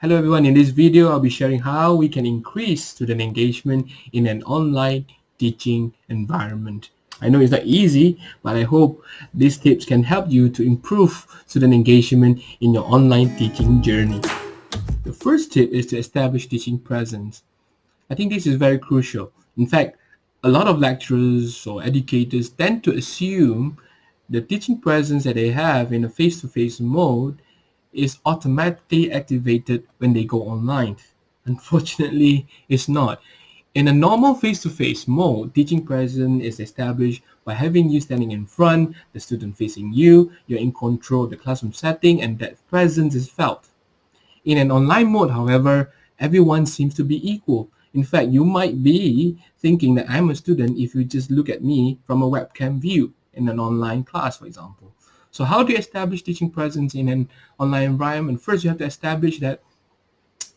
Hello everyone, in this video I'll be sharing how we can increase student engagement in an online teaching environment. I know it's not easy, but I hope these tips can help you to improve student engagement in your online teaching journey. The first tip is to establish teaching presence. I think this is very crucial. In fact, a lot of lecturers or educators tend to assume the teaching presence that they have in a face-to-face -face mode is automatically activated when they go online. Unfortunately, it's not. In a normal face-to-face -face mode, teaching presence is established by having you standing in front, the student facing you, you're in control of the classroom setting, and that presence is felt. In an online mode, however, everyone seems to be equal. In fact, you might be thinking that I'm a student if you just look at me from a webcam view in an online class, for example. So how do you establish teaching presence in an online environment? First, you have to establish that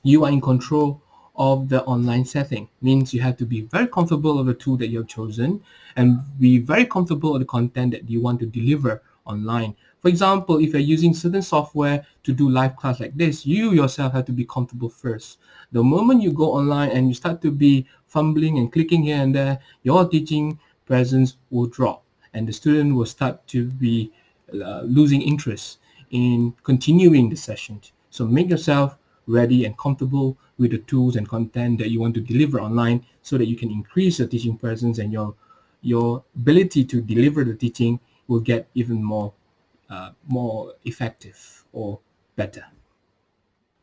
you are in control of the online setting. Means you have to be very comfortable of the tool that you have chosen and be very comfortable with the content that you want to deliver online. For example, if you're using certain software to do live class like this, you yourself have to be comfortable first. The moment you go online and you start to be fumbling and clicking here and there, your teaching presence will drop and the student will start to be uh, losing interest in continuing the session. So make yourself ready and comfortable with the tools and content that you want to deliver online so that you can increase your teaching presence and your your ability to deliver the teaching will get even more uh, more effective or better.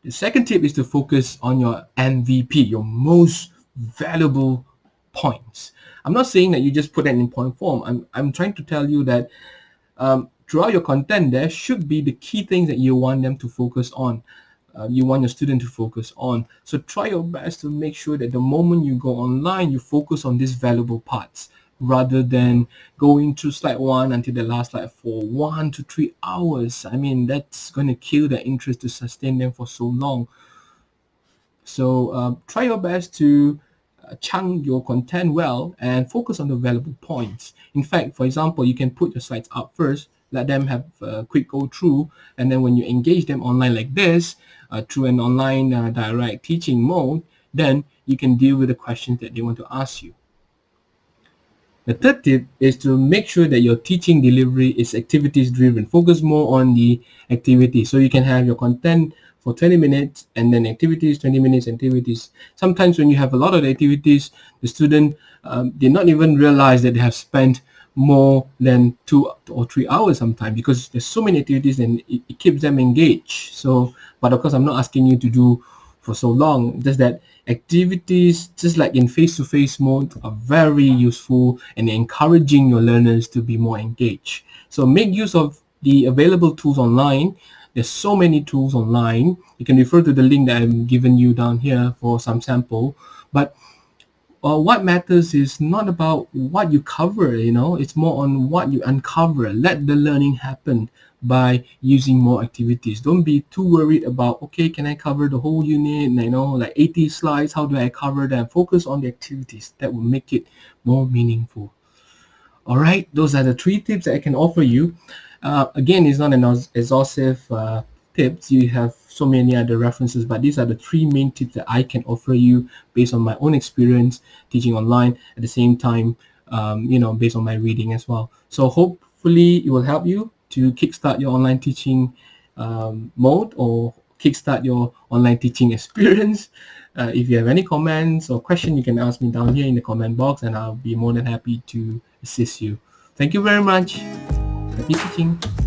The second tip is to focus on your MVP, your most valuable points. I'm not saying that you just put that in point form. I'm, I'm trying to tell you that um, throughout your content, there should be the key things that you want them to focus on. Uh, you want your student to focus on. So try your best to make sure that the moment you go online, you focus on these valuable parts rather than going to slide one until the last slide for one to three hours. I mean, that's going to kill their interest to sustain them for so long. So uh, try your best to chunk your content well and focus on the valuable points. In fact, for example, you can put your slides up first, let them have a quick go through, and then when you engage them online like this, uh, through an online uh, direct teaching mode, then you can deal with the questions that they want to ask you. The third tip is to make sure that your teaching delivery is activities driven. Focus more on the activity. So you can have your content for 20 minutes and then activities, 20 minutes activities. Sometimes when you have a lot of activities, the student um, did not even realize that they have spent more than two or three hours sometimes because there's so many activities and it, it keeps them engaged. So, but of course, I'm not asking you to do for so long. Just that activities, just like in face-to-face -face mode, are very useful and encouraging your learners to be more engaged. So make use of the available tools online there's so many tools online. You can refer to the link that I've given you down here for some sample. But uh, what matters is not about what you cover, you know, it's more on what you uncover. Let the learning happen by using more activities. Don't be too worried about, okay, can I cover the whole unit, you know, like 80 slides, how do I cover them? Focus on the activities. That will make it more meaningful. All right, those are the three tips that I can offer you. Uh, again, it's not an exhaustive uh, tips. You have so many other references, but these are the three main tips that I can offer you based on my own experience teaching online at the same time, um, you know, based on my reading as well. So hopefully it will help you to kickstart your online teaching um, mode or kickstart your online teaching experience. Uh, if you have any comments or question, you can ask me down here in the comment box and I'll be more than happy to assist you. Thank you very much. Happy teaching!